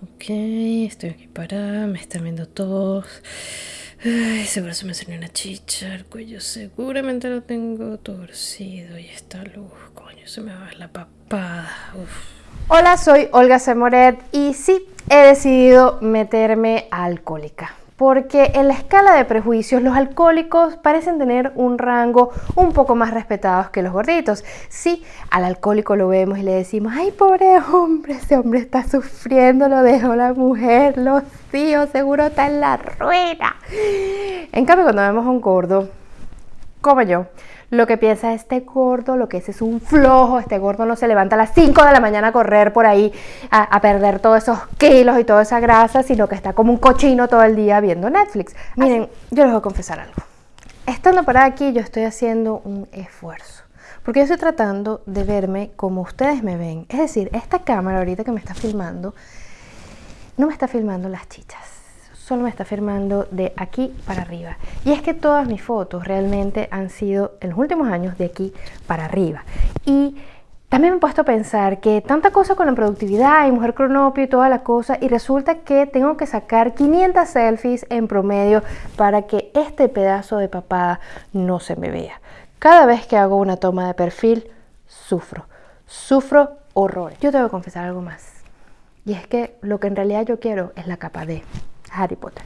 Ok, estoy aquí parada, me están viendo todos. Ay, seguro se me salió una chicha, el cuello seguramente lo tengo torcido y esta luz, coño, se me va la papada. Hola, soy Olga Semoret y sí, he decidido meterme alcohólica porque en la escala de prejuicios los alcohólicos parecen tener un rango un poco más respetados que los gorditos. Sí, al alcohólico lo vemos y le decimos, ay pobre hombre, ese hombre está sufriendo, lo dejó la mujer, los hijos, seguro está en la ruina. En cambio, cuando vemos a un gordo, como yo, lo que piensa este gordo, lo que es es un flojo, este gordo no se levanta a las 5 de la mañana a correr por ahí, a, perder todos esos kilos y toda esa grasa, sino que está como un cochino todo el día viendo Netflix. Miren, yo les voy a confesar algo. Estando para aquí, yo estoy haciendo un esfuerzo. Porque yo estoy tratando de verme como ustedes me ven. Es decir, esta cámara ahorita que me está filmando, no me está filmando las chichas solo me está firmando de aquí para arriba. Y es que todas mis fotos realmente han sido en los últimos años de aquí para arriba. Y también me he puesto a pensar que tanta cosa con la productividad y mujer cronopio y toda la cosa y resulta que tengo que sacar 500 selfies en promedio para que este pedazo de papada no se me vea. Cada vez que hago una toma de perfil, sufro, sufro horror. Yo tengo que confesar algo más. Y es que lo que en realidad yo quiero es la capa D. Harry Potter.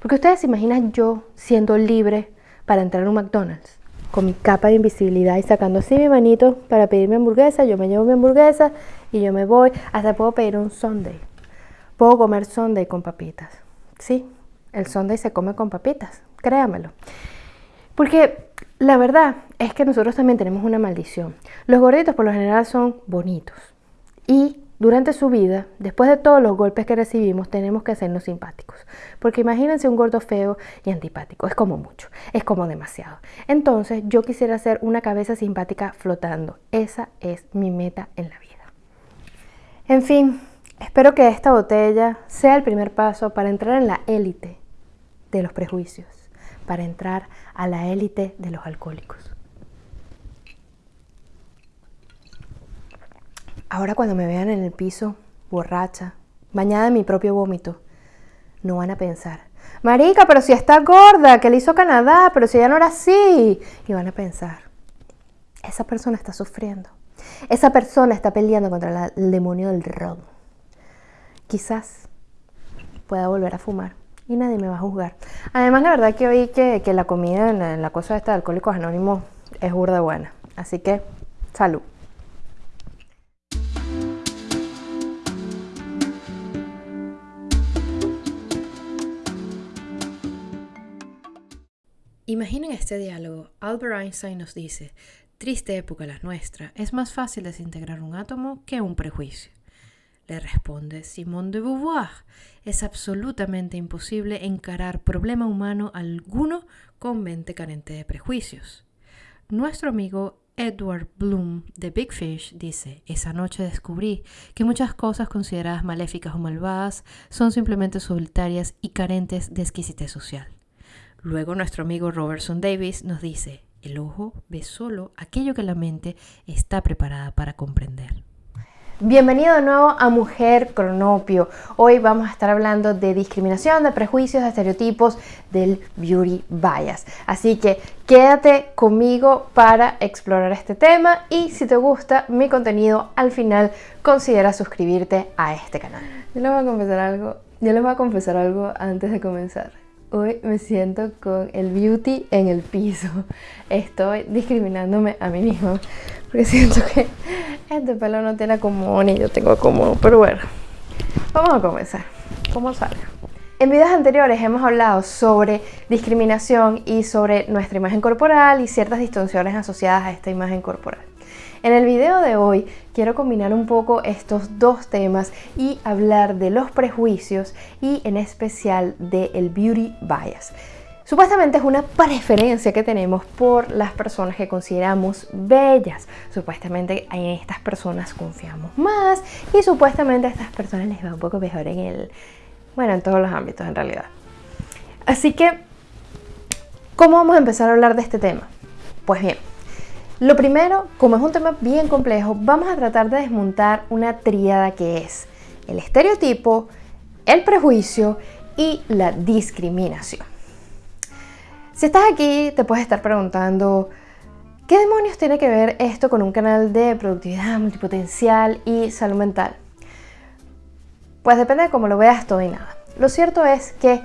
Porque ustedes se imaginan yo siendo libre para entrar a un McDonald's con mi capa de invisibilidad y sacando así mi manito para pedirme hamburguesa, yo me llevo mi hamburguesa y yo me voy, hasta puedo pedir un sundae. Puedo comer sundae con papitas. Sí, el sundae se come con papitas, créamelo. Porque la verdad es que nosotros también tenemos una maldición. Los gorditos por lo general son bonitos y durante su vida, después de todos los golpes que recibimos, tenemos que hacernos simpáticos. Porque imagínense un gordo feo y antipático. Es como mucho, es como demasiado. Entonces yo quisiera hacer una cabeza simpática flotando. Esa es mi meta en la vida. En fin, espero que esta botella sea el primer paso para entrar en la élite de los prejuicios, para entrar a la élite de los alcohólicos. Ahora cuando me vean en el piso, borracha, bañada en mi propio vómito, no van a pensar, Marica, pero si está gorda, que le hizo Canadá, pero si ella no era así. Y van a pensar, esa persona está sufriendo. Esa persona está peleando contra el demonio del ron. Quizás pueda volver a fumar y nadie me va a juzgar. Además, la verdad que oí que, la comida en la, en la cosa esta de Alcohólicos Anónimos es burda buena. Así que, salud. Imaginen este diálogo. Albert Einstein nos dice, triste época la nuestra, es más fácil desintegrar un átomo que un prejuicio. Le responde Simone de Beauvoir, es absolutamente imposible encarar problema humano alguno con mente carente de prejuicios. Nuestro amigo Edward Bloom de Big Fish dice, esa noche descubrí que muchas cosas consideradas maléficas o malvadas son simplemente solitarias y carentes de exquisitez social. Luego nuestro amigo Robertson Davis nos dice, el ojo ve solo aquello que la mente está preparada para comprender. Bienvenido de nuevo a Mujer Cronopio. Hoy vamos a estar hablando de discriminación, de prejuicios, de estereotipos, del beauty bias. Así que quédate conmigo para explorar este tema y si te gusta mi contenido, al final considera suscribirte a este canal. Yo les voy a confesar algo, yo les voy a confesar algo antes de comenzar. Hoy me siento con el beauty en el piso. Estoy discriminándome a mí misma porque siento que este pelo no tiene acomodo ni yo tengo acomodo. Pero bueno, vamos a comenzar. ¿Cómo salga? En videos anteriores hemos hablado sobre discriminación y sobre nuestra imagen corporal y ciertas distorsiones asociadas a esta imagen corporal. En el video de hoy quiero combinar un poco estos dos temas y hablar de los prejuicios y en especial del beauty bias. Supuestamente es una preferencia que tenemos por las personas que consideramos bellas. Supuestamente en estas personas confiamos más y supuestamente a estas personas les va un poco mejor en el, bueno, en todos los ámbitos en realidad. Así que, ¿cómo vamos a empezar a hablar de este tema? Pues bien, lo primero, como es un tema bien complejo, vamos a tratar de desmontar una tríada que es el estereotipo, el prejuicio y la discriminación. Si estás aquí, te puedes estar preguntando, ¿qué demonios tiene que ver esto con un canal de productividad multipotencial y salud mental? Pues depende de cómo lo veas todo y nada. Lo cierto es que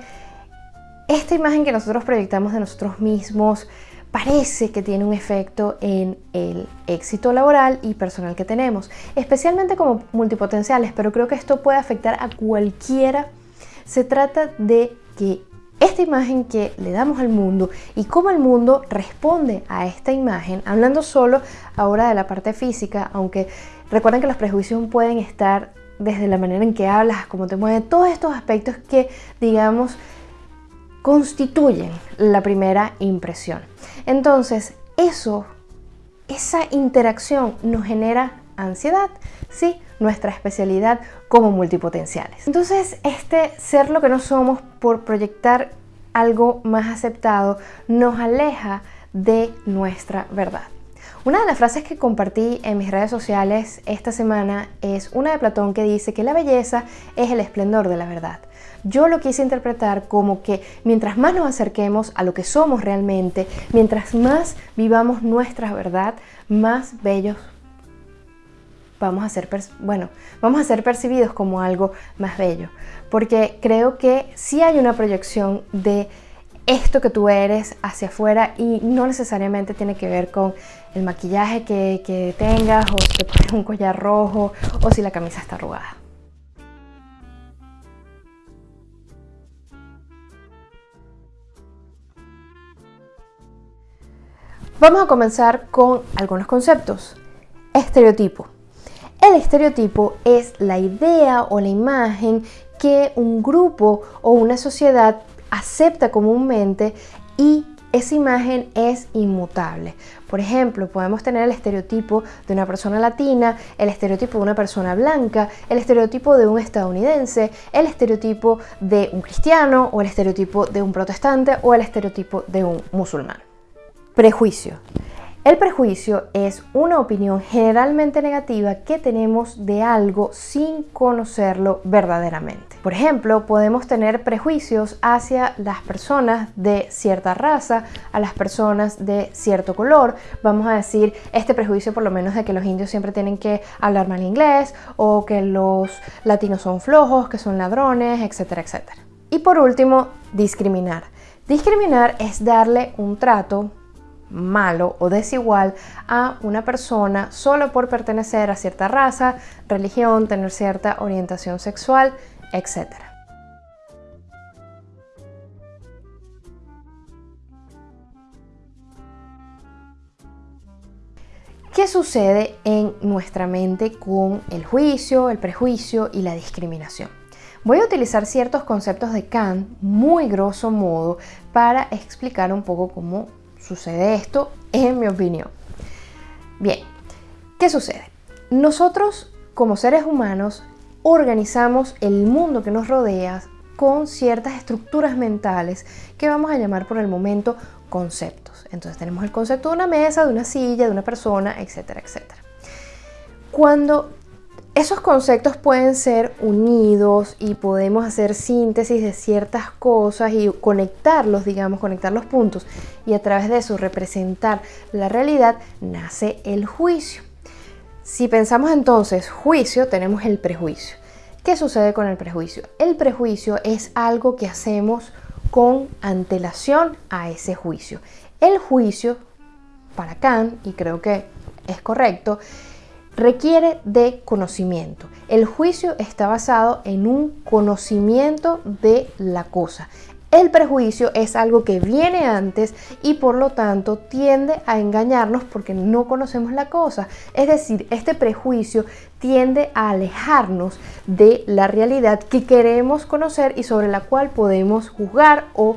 esta imagen que nosotros proyectamos de nosotros mismos parece que tiene un efecto en el éxito laboral y personal que tenemos, especialmente como multipotenciales, pero creo que esto puede afectar a cualquiera. Se trata de que esta imagen que le damos al mundo y cómo el mundo responde a esta imagen, hablando solo ahora de la parte física, aunque recuerden que los prejuicios pueden estar desde la manera en que hablas, cómo te mueves, todos estos aspectos que, digamos, constituyen la primera impresión. Entonces, eso, esa interacción nos genera ansiedad, sí, nuestra especialidad como multipotenciales. Entonces, este ser lo que no somos por proyectar algo más aceptado nos aleja de nuestra verdad. Una de las frases que compartí en mis redes sociales esta semana es una de Platón que dice que la belleza es el esplendor de la verdad. Yo lo quise interpretar como que mientras más nos acerquemos a lo que somos realmente, mientras más vivamos nuestra verdad, más bellos vamos a ser, bueno, vamos a ser percibidos como algo más bello. Porque creo que sí hay una proyección de esto que tú eres hacia afuera y no necesariamente tiene que ver con el maquillaje que, que tengas o si te pones un collar rojo o si la camisa está arrugada. Vamos a comenzar con algunos conceptos. Estereotipo. El estereotipo es la idea o la imagen que un grupo o una sociedad acepta comúnmente y esa imagen es inmutable. Por ejemplo, podemos tener el estereotipo de una persona latina, el estereotipo de una persona blanca, el estereotipo de un estadounidense, el estereotipo de un cristiano o el estereotipo de un protestante o el estereotipo de un musulmán. Prejuicio. El prejuicio es una opinión generalmente negativa que tenemos de algo sin conocerlo verdaderamente. Por ejemplo, podemos tener prejuicios hacia las personas de cierta raza, a las personas de cierto color. Vamos a decir este prejuicio por lo menos de que los indios siempre tienen que hablar mal inglés o que los latinos son flojos, que son ladrones, etcétera, etcétera. Y por último, discriminar. Discriminar es darle un trato malo o desigual a una persona solo por pertenecer a cierta raza, religión, tener cierta orientación sexual, etc. ¿Qué sucede en nuestra mente con el juicio, el prejuicio y la discriminación? Voy a utilizar ciertos conceptos de Kant muy grosso modo para explicar un poco cómo sucede esto, en mi opinión. Bien, ¿qué sucede? Nosotros como seres humanos organizamos el mundo que nos rodea con ciertas estructuras mentales que vamos a llamar por el momento conceptos. Entonces tenemos el concepto de una mesa, de una silla, de una persona, etcétera, etcétera. Cuando esos conceptos pueden ser unidos y podemos hacer síntesis de ciertas cosas y conectarlos, digamos, conectar los puntos y a través de eso representar la realidad, nace el juicio. Si pensamos entonces juicio, tenemos el prejuicio. ¿Qué sucede con el prejuicio? El prejuicio es algo que hacemos con antelación a ese juicio. El juicio, para Kant, y creo que es correcto, requiere de conocimiento. El juicio está basado en un conocimiento de la cosa. El prejuicio es algo que viene antes y por lo tanto tiende a engañarnos porque no conocemos la cosa. Es decir, este prejuicio tiende a alejarnos de la realidad que queremos conocer y sobre la cual podemos juzgar o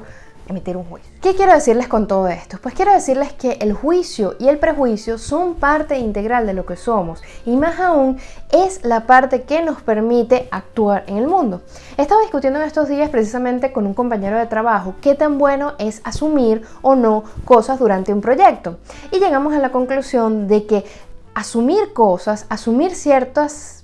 un juicio. ¿Qué quiero decirles con todo esto? Pues quiero decirles que el juicio y el prejuicio son parte integral de lo que somos y más aún es la parte que nos permite actuar en el mundo. Estaba discutiendo en estos días precisamente con un compañero de trabajo qué tan bueno es asumir o no cosas durante un proyecto y llegamos a la conclusión de que asumir cosas, asumir ciertas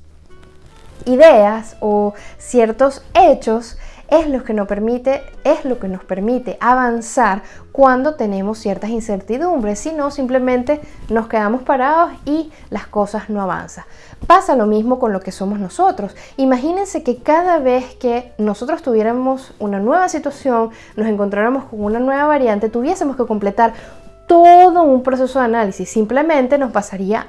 ideas o ciertos hechos es lo que nos permite, es lo que nos permite avanzar cuando tenemos ciertas incertidumbres, si no simplemente nos quedamos parados y las cosas no avanzan. Pasa lo mismo con lo que somos nosotros. Imagínense que cada vez que nosotros tuviéramos una nueva situación, nos encontráramos con una nueva variante, tuviésemos que completar todo un proceso de análisis. Simplemente nos pasaría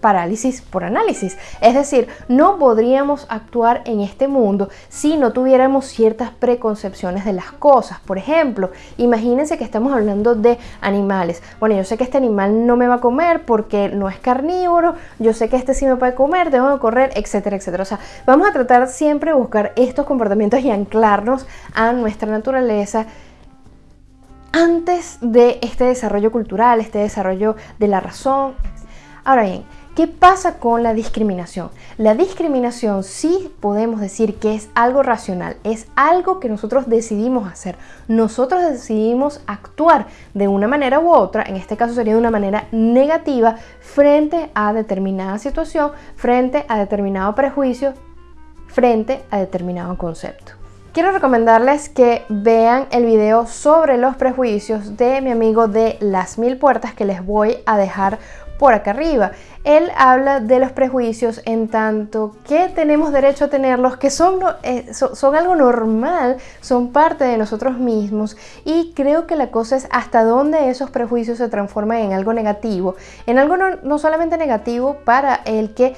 parálisis por análisis. Es decir, no podríamos actuar en este mundo si no tuviéramos ciertas preconcepciones de las cosas. Por ejemplo, imagínense que estamos hablando de animales. Bueno, yo sé que este animal no me va a comer porque no es carnívoro, yo sé que este sí me puede comer, tengo que correr, etcétera, etcétera. O sea, vamos a tratar siempre de buscar estos comportamientos y anclarnos a nuestra naturaleza antes de este desarrollo cultural, este desarrollo de la razón. Ahora bien, ¿Qué pasa con la discriminación? La discriminación sí podemos decir que es algo racional, es algo que nosotros decidimos hacer. Nosotros decidimos actuar de una manera u otra, en este caso sería de una manera negativa, frente a determinada situación, frente a determinado prejuicio, frente a determinado concepto. Quiero recomendarles que vean el video sobre los prejuicios de mi amigo de Las Mil Puertas que les voy a dejar por acá arriba. Él habla de los prejuicios en tanto que tenemos derecho a tenerlos, que son, eh, son, algo normal, son parte de nosotros mismos y creo que la cosa es hasta dónde esos prejuicios se transforman en algo negativo, en algo no, no solamente negativo para el que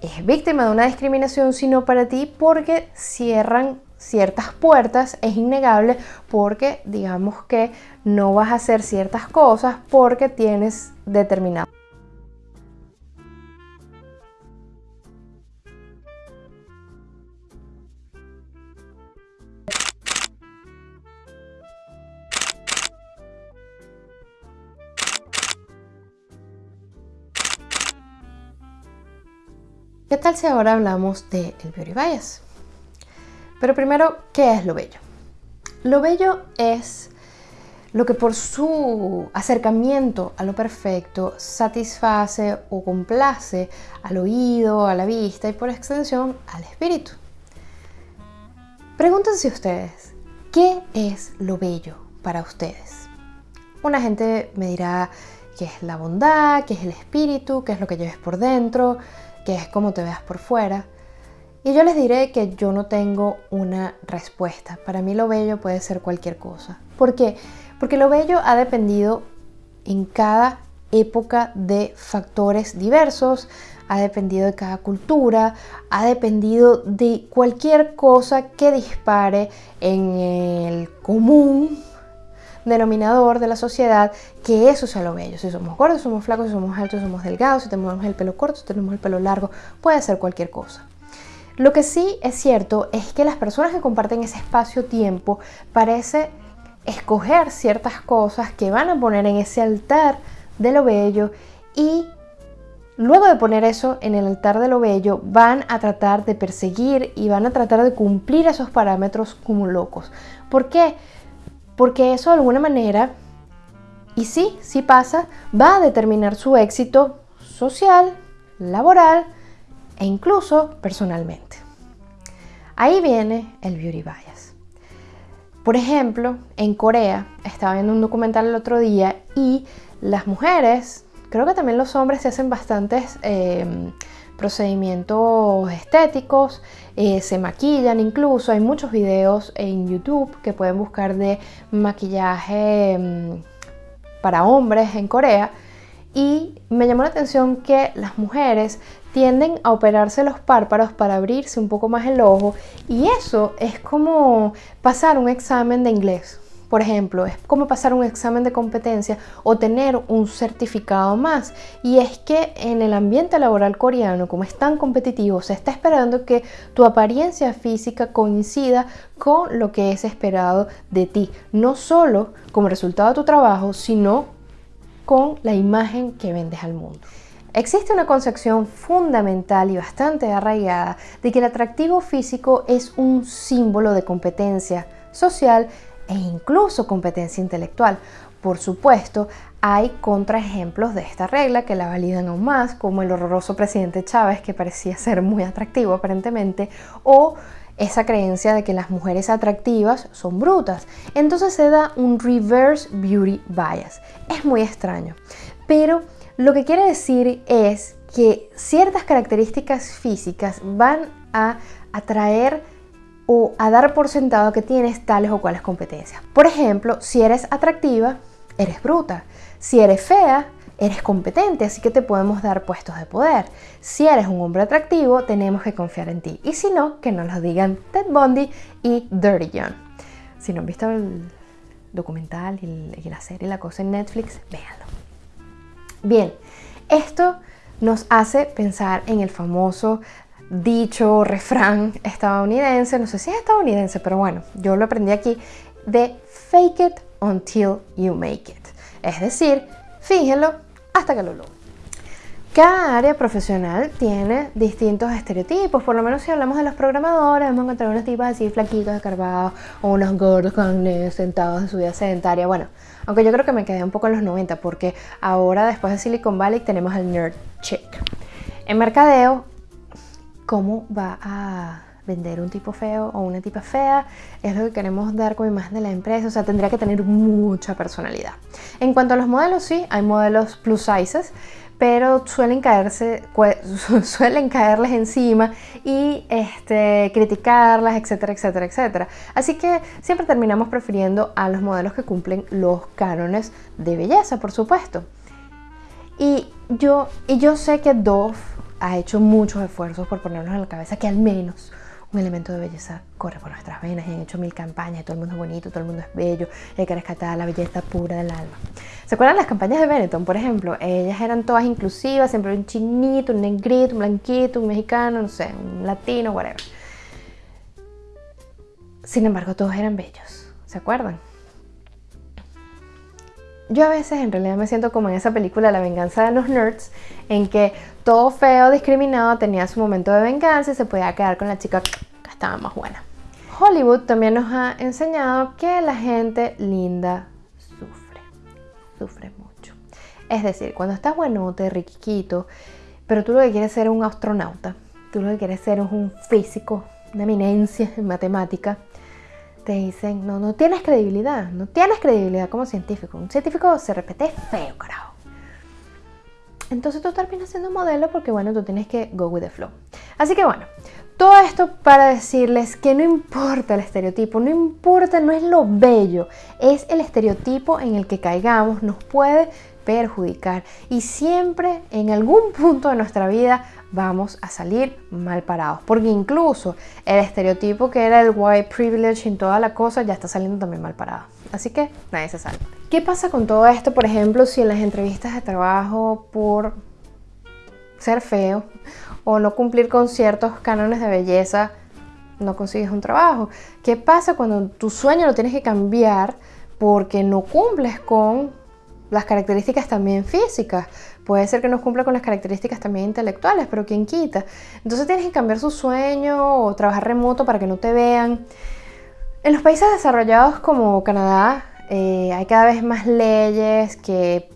es víctima de una discriminación, sino para ti porque cierran ciertas puertas, es innegable porque digamos que no vas a hacer ciertas cosas porque tienes determinado ¿Qué tal si ahora hablamos del de beauty bias? Pero primero, ¿qué es lo bello? Lo bello es lo que por su acercamiento a lo perfecto satisface o complace al oído, a la vista y por extensión al espíritu. Pregúntense ustedes, ¿qué es lo bello para ustedes? Una gente me dirá que es la bondad, que es el espíritu, que es lo que lleves por dentro, que es como te veas por fuera. Y yo les diré que yo no tengo una respuesta. Para mí lo bello puede ser cualquier cosa. ¿Por qué? Porque lo bello ha dependido en cada época de factores diversos, ha dependido de cada cultura, ha dependido de cualquier cosa que dispare en el común denominador de la sociedad que eso sea lo bello. Si somos gordos, somos flacos, si somos altos, somos delgados, si tenemos el pelo corto, si tenemos el pelo largo, puede ser cualquier cosa. Lo que sí es cierto es que las personas que comparten ese espacio-tiempo parece escoger ciertas cosas que van a poner en ese altar de lo bello y luego de poner eso en el altar de lo bello van a tratar de perseguir y van a tratar de cumplir esos parámetros como locos. ¿Por qué? Porque eso de alguna manera, y sí, sí pasa, va a determinar su éxito social, laboral e incluso personalmente. Ahí viene el beauty bias. Por ejemplo, en Corea, estaba viendo un documental el otro día y las mujeres, creo que también los hombres se hacen bastantes eh, procedimientos estéticos, eh, se maquillan incluso, hay muchos videos en YouTube que pueden buscar de maquillaje mm, para hombres en Corea. Y me llamó la atención que las mujeres tienden a operarse los párpados para abrirse un poco más el ojo y eso es como pasar un examen de inglés por ejemplo, es como pasar un examen de competencia o tener un certificado más. Y es que en el ambiente laboral coreano, como es tan competitivo, se está esperando que tu apariencia física coincida con lo que es esperado de ti. No solo como resultado de tu trabajo, sino con la imagen que vendes al mundo. Existe una concepción fundamental y bastante arraigada de que el atractivo físico es un símbolo de competencia social e incluso competencia intelectual. Por supuesto, hay contraejemplos de esta regla que la validan aún más, como el horroroso presidente Chávez, que parecía ser muy atractivo aparentemente, o esa creencia de que las mujeres atractivas son brutas. Entonces se da un reverse beauty bias. Es muy extraño. Pero lo que quiere decir es que ciertas características físicas van a atraer a dar por sentado que tienes tales o cuales competencias. Por ejemplo, si eres atractiva, eres bruta. Si eres fea, eres competente, así que te podemos dar puestos de poder. Si eres un hombre atractivo, tenemos que confiar en ti. Y si no, que nos lo digan Ted Bundy y Dirty John. Si no han visto el documental y la serie La Cosa en Netflix, véanlo. Bien, esto nos hace pensar en el famoso dicho, refrán estadounidense, no sé si es estadounidense, pero bueno, yo lo aprendí aquí, de fake it until you make it. Es decir, fíjenlo hasta que lo logren. Cada área profesional tiene distintos estereotipos, por lo menos si hablamos de los programadores, vamos a encontrar unos tipos así flaquitos, escarbados, o unos gordos con sentados en su vida sedentaria. Bueno, aunque yo creo que me quedé un poco en los 90, porque ahora después de Silicon Valley tenemos al nerd chick. En mercadeo, ¿cómo va a vender un tipo feo o una tipa fea, es lo que queremos dar como imagen de la empresa, o sea, tendría que tener mucha personalidad. En cuanto a los modelos, sí, hay modelos plus sizes, pero suelen caerse, suelen caerles encima y este, criticarlas, etcétera, etcétera, etcétera. Así que siempre terminamos prefiriendo a los modelos que cumplen los cánones de belleza, por supuesto. Y yo, y yo sé que Dove ha hecho muchos esfuerzos por ponernos en la cabeza que al menos un elemento de belleza corre por nuestras venas y han hecho mil campañas y todo el mundo es bonito, todo el mundo es bello, hay que rescatar la belleza pura del alma. ¿Se acuerdan las campañas de Benetton, por ejemplo? Ellas eran todas inclusivas, siempre un chinito, un negrito, un blanquito, un mexicano, no sé, un latino, whatever. Sin embargo, todos eran bellos, ¿se acuerdan? Yo a veces en realidad me siento como en esa película La venganza de los nerds, en que todo feo, discriminado, tenía su momento de venganza y se podía quedar con la chica que estaba más buena. Hollywood también nos ha enseñado que la gente linda sufre, sufre mucho. Es decir, cuando estás buenote, riquiquito, pero tú lo que quieres ser un astronauta, tú lo que quieres ser un físico, una eminencia en matemática, te dicen, no, no tienes credibilidad, no tienes credibilidad como científico. Un científico se repite feo, carajo. Entonces tú terminas siendo modelo porque, bueno, tú tienes que go with the flow. Así que, bueno, todo esto para decirles que no importa el estereotipo, no importa, no es lo bello, es el estereotipo en el que caigamos, nos puede perjudicar y siempre en algún punto de nuestra vida vamos a salir mal parados. Porque incluso el estereotipo que era el white privilege en toda la cosa ya está saliendo también mal parado. Así que nadie se salva. ¿Qué pasa con todo esto, por ejemplo, si en las entrevistas de trabajo por ser feo o no cumplir con ciertos cánones de belleza no consigues un trabajo? ¿Qué pasa cuando tu sueño lo tienes que cambiar porque no cumples con las características también físicas? Puede ser que no cumpla con las características también intelectuales, pero ¿quién quita? Entonces tienes que cambiar su sueño o trabajar remoto para que no te vean. En los países desarrollados como Canadá eh, hay cada vez más leyes que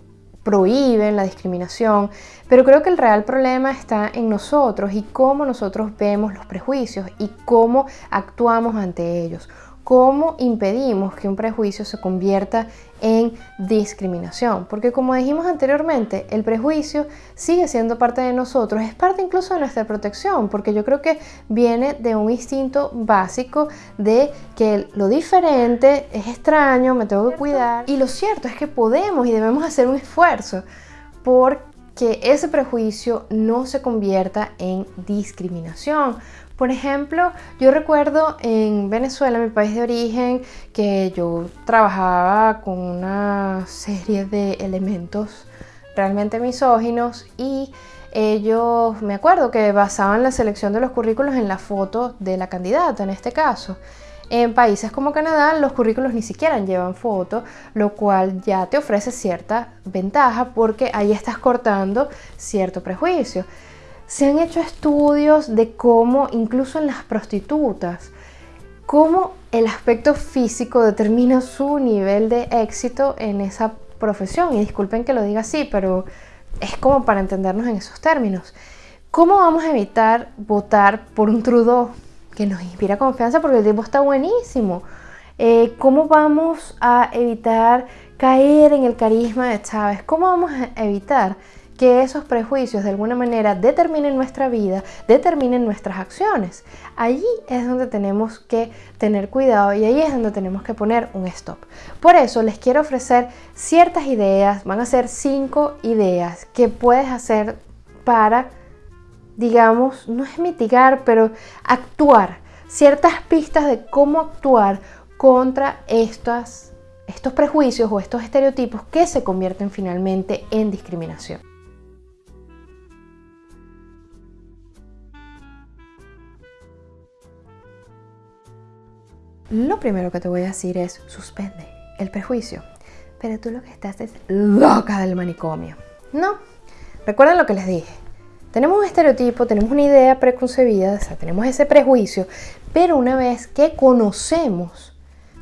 prohíben la discriminación, pero creo que el real problema está en nosotros y cómo nosotros vemos los prejuicios y cómo actuamos ante ellos. ¿Cómo impedimos que un prejuicio se convierta en discriminación? Porque como dijimos anteriormente, el prejuicio sigue siendo parte de nosotros, es parte incluso de nuestra protección, porque yo creo que viene de un instinto básico de que lo diferente es extraño, me tengo que cuidar. Y lo cierto es que podemos y debemos hacer un esfuerzo por que ese prejuicio no se convierta en discriminación, por ejemplo, yo recuerdo en Venezuela, mi país de origen, que yo trabajaba con una serie de elementos realmente misóginos y ellos, me acuerdo que basaban la selección de los currículos en la foto de la candidata en este caso. En países como Canadá los currículos ni siquiera llevan foto, lo cual ya te ofrece cierta ventaja porque ahí estás cortando cierto prejuicio. Se han hecho estudios de cómo, incluso en las prostitutas, cómo el aspecto físico determina su nivel de éxito en esa profesión, y disculpen que lo diga así, pero es como para entendernos en esos términos. ¿Cómo vamos a evitar votar por un Trudeau que nos inspira confianza porque el tipo está buenísimo? Eh, ¿Cómo vamos a evitar caer en el carisma de Chávez? ¿Cómo vamos a evitar que esos prejuicios de alguna manera determinen nuestra vida, determinen nuestras acciones. Allí es donde tenemos que tener cuidado y ahí es donde tenemos que poner un stop. Por eso les quiero ofrecer ciertas ideas, van a ser cinco ideas que puedes hacer para, digamos, no es mitigar, pero actuar, ciertas pistas de cómo actuar contra estos prejuicios o estos estereotipos que se convierten finalmente en discriminación. Lo primero que te voy a decir es suspende el prejuicio. Pero tú lo que estás es loca del manicomio. No. Recuerden lo que les dije. Tenemos un estereotipo, tenemos una idea preconcebida, o sea, tenemos ese prejuicio, pero una vez que conocemos,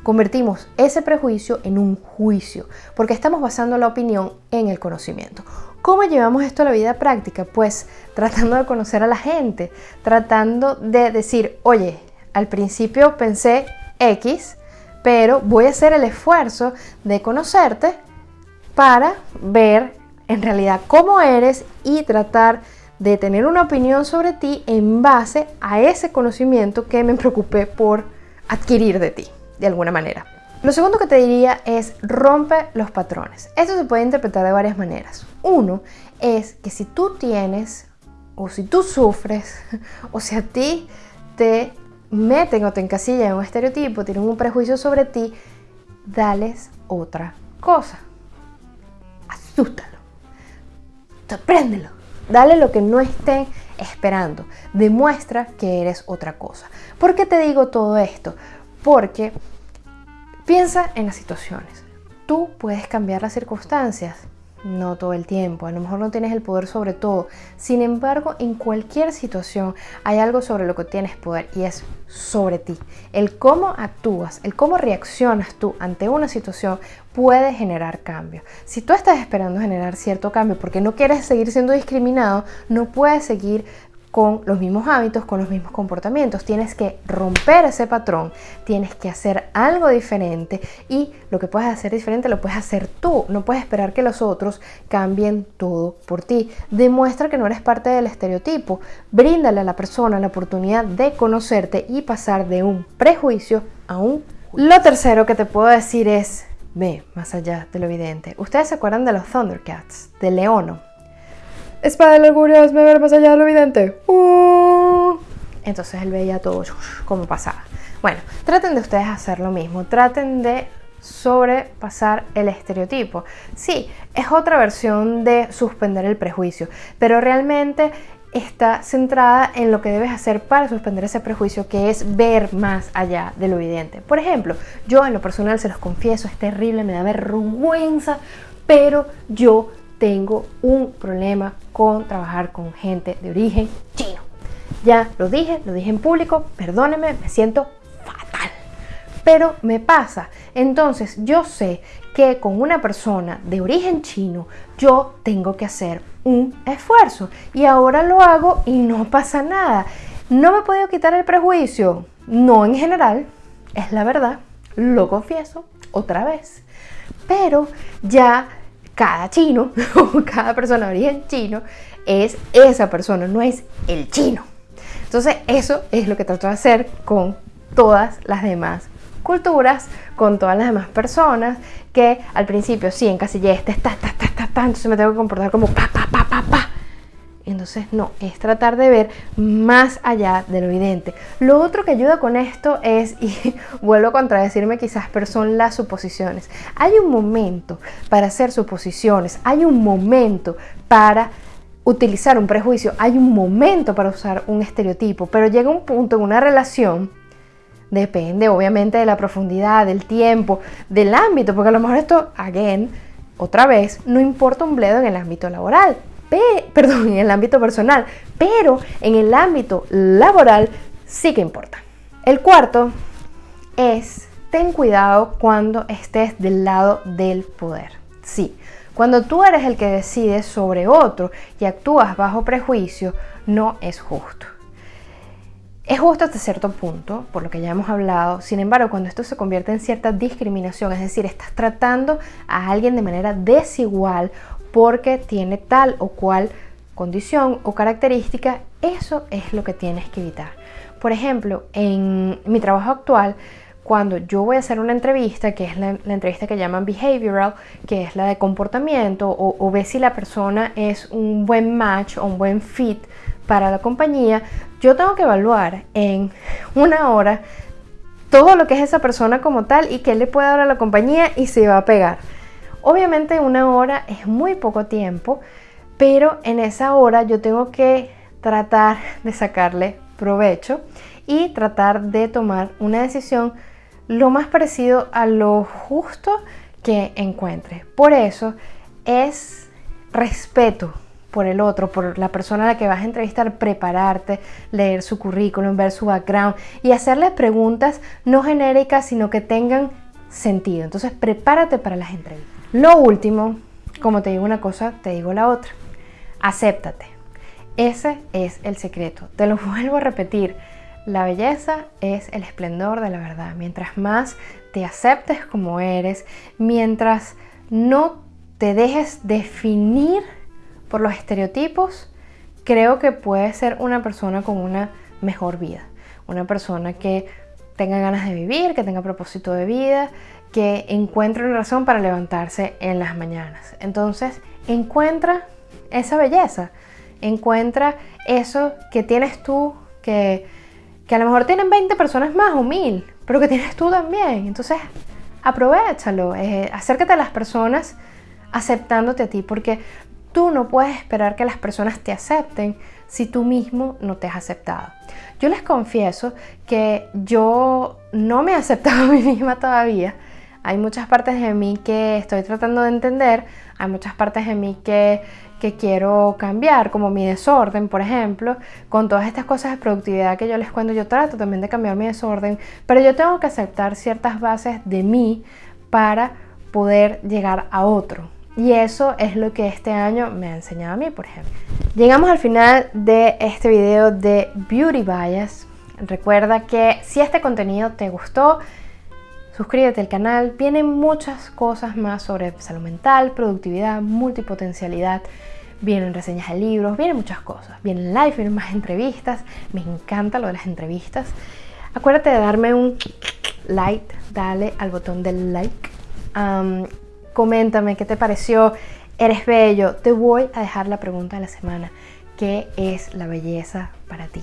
convertimos ese prejuicio en un juicio, porque estamos basando la opinión en el conocimiento. ¿Cómo llevamos esto a la vida práctica? Pues tratando de conocer a la gente, tratando de decir, oye, al principio pensé X, pero voy a hacer el esfuerzo de conocerte para ver en realidad cómo eres y tratar de tener una opinión sobre ti en base a ese conocimiento que me preocupé por adquirir de ti, de alguna manera. Lo segundo que te diría es rompe los patrones. Esto se puede interpretar de varias maneras. Uno es que si tú tienes o si tú sufres o si a ti te meten o te encasillan en un estereotipo, tienen un prejuicio sobre ti, dales otra cosa. Asústalo. Sorpréndelo. Dale lo que no estén esperando. Demuestra que eres otra cosa. ¿Por qué te digo todo esto? Porque piensa en las situaciones. Tú puedes cambiar las circunstancias no todo el tiempo, a lo mejor no tienes el poder sobre todo. Sin embargo, en cualquier situación hay algo sobre lo que tienes poder y es sobre ti. El cómo actúas, el cómo reaccionas tú ante una situación puede generar cambio. Si tú estás esperando generar cierto cambio porque no quieres seguir siendo discriminado, no puedes seguir con los mismos hábitos, con los mismos comportamientos. Tienes que romper ese patrón, tienes que hacer algo diferente y lo que puedes hacer diferente lo puedes hacer tú. No puedes esperar que los otros cambien todo por ti. Demuestra que no eres parte del estereotipo. Bríndale a la persona la oportunidad de conocerte y pasar de un prejuicio a un... Lo tercero que te puedo decir es, ve más allá de lo evidente. ¿Ustedes se acuerdan de los Thundercats, de Leono? Espada del orgullo, me ver más allá de lo evidente. Uh. Entonces él veía todo como pasaba. Bueno, traten de ustedes hacer lo mismo. Traten de sobrepasar el estereotipo. Sí, es otra versión de suspender el prejuicio, pero realmente está centrada en lo que debes hacer para suspender ese prejuicio, que es ver más allá de lo evidente. Por ejemplo, yo en lo personal se los confieso, es terrible, me da vergüenza, pero yo tengo un problema con trabajar con gente de origen chino. Ya lo dije, lo dije en público, perdónenme, me siento fatal. Pero me pasa. Entonces yo sé que con una persona de origen chino yo tengo que hacer un esfuerzo. Y ahora lo hago y no pasa nada. ¿No me he podido quitar el prejuicio? No en general, es la verdad, lo confieso otra vez. Pero ya cada chino o cada persona de origen chino es esa persona, no es el chino. Entonces eso es lo que trato de hacer con todas las demás culturas, con todas las demás personas que al principio sí encasillé este, ta, ta, ta, ta, ta, entonces me tengo que comportar como pa, pa, pa, pa, pa. Entonces, no, es tratar de ver más allá de lo evidente. Lo otro que ayuda con esto es, y vuelvo a contradecirme quizás, pero son las suposiciones. Hay un momento para hacer suposiciones, hay un momento para utilizar un prejuicio, hay un momento para usar un estereotipo, pero llega un punto en una relación Depende obviamente de la profundidad, del tiempo, del ámbito, porque a lo mejor esto, again, otra vez, no importa un bledo en el ámbito laboral perdón, en el ámbito personal, pero en el ámbito laboral sí que importa. El cuarto es, ten cuidado cuando estés del lado del poder. Sí, cuando tú eres el que decide sobre otro y actúas bajo prejuicio, no es justo. Es justo hasta cierto punto, por lo que ya hemos hablado, sin embargo, cuando esto se convierte en cierta discriminación, es decir, estás tratando a alguien de manera desigual porque tiene tal o cual condición o característica, eso es lo que tienes que evitar. Por ejemplo, en mi trabajo actual, cuando yo voy a hacer una entrevista, que es la, entrevista que llaman behavioral, que es la de comportamiento, o, o ver si la persona es un buen match o un buen fit para la compañía, yo tengo que evaluar en una hora todo lo que es esa persona como tal y qué le puede dar a la compañía y se va a pegar. Obviamente una hora es muy poco tiempo, pero en esa hora yo tengo que tratar de sacarle provecho y tratar de tomar una decisión lo más parecido a lo justo que encuentre. Por eso es respeto por el otro, por la persona a la que vas a entrevistar, prepararte, leer su currículum, ver su background y hacerle preguntas no genéricas, sino que tengan sentido. Entonces, prepárate para las entrevistas. Lo último, como te digo una cosa, te digo la otra. Acéptate. Ese es el secreto. Te lo vuelvo a repetir. La belleza es el esplendor de la verdad. Mientras más te aceptes como eres, mientras no te dejes definir por los estereotipos, creo que puede ser una persona con una mejor vida. Una persona que tenga ganas de vivir, que tenga propósito de vida, que encuentre una razón para levantarse en las mañanas. Entonces, encuentra esa belleza, encuentra eso que tienes tú, que, que a lo mejor tienen 20 personas más o mil, pero que tienes tú también. Entonces, aprovechalo, eh, acércate a las personas aceptándote a ti, porque Tú no puedes esperar que las personas te acepten si tú mismo no te has aceptado. Yo les confieso que yo no me he aceptado a mí misma todavía. Hay muchas partes de mí que estoy tratando de entender, hay muchas partes de mí que, que quiero cambiar, como mi desorden, por ejemplo, con todas estas cosas de productividad que yo les cuento, yo trato también de cambiar mi desorden, pero yo tengo que aceptar ciertas bases de mí para poder llegar a otro. Y eso es lo que este año me ha enseñado a mí, por ejemplo. Llegamos al final de este video de Beauty Bias. Recuerda que si este contenido te gustó, suscríbete al canal. Vienen muchas cosas más sobre salud mental, productividad, multipotencialidad. Vienen reseñas de libros, vienen muchas cosas. Vienen live, vienen más entrevistas. Me encanta lo de las entrevistas. Acuérdate de darme un like, dale al botón del like coméntame qué te pareció, eres bello. Te voy a dejar la pregunta de la semana. ¿Qué es la belleza para ti?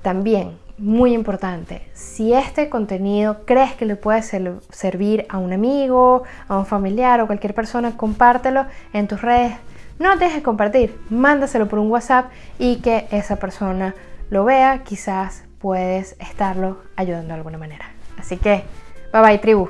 También, muy importante, si este contenido crees que le puede servir a un amigo, a un familiar o cualquier persona, compártelo en tus redes. No dejes compartir, mándaselo por un WhatsApp y que esa persona lo vea. Quizás puedes estarlo ayudando de alguna manera. Así que, bye bye tribu.